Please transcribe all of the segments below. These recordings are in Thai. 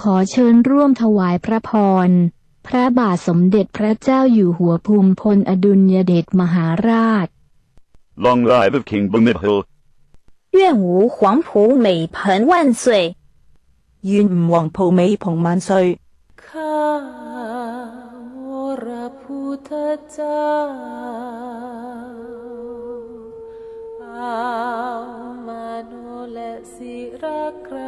ขอเชิญร่วมถวายพระพร พระบาทสมเด็จพระเจ้าอยู่หัวภูมิพลอดุลยเดชมหาราช Long live of King Bhumibol. 愿吾黄埔美盆万岁！愿吾黄埔美蓬万岁。 ข้าวรพุทธเจ้าเอามาโนและศิรกรา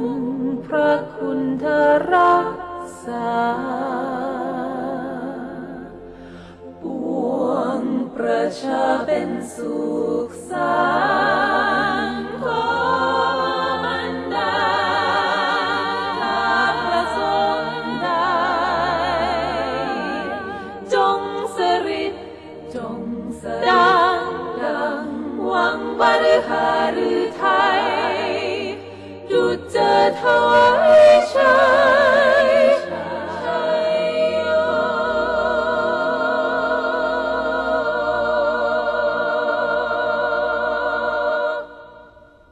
นพระคุณเธอรักษา ปวงประชาเป็นสุขสางขอมันดาถ้าประสงค์ได้จงสริตจงสดังดังวังบรหารือไทย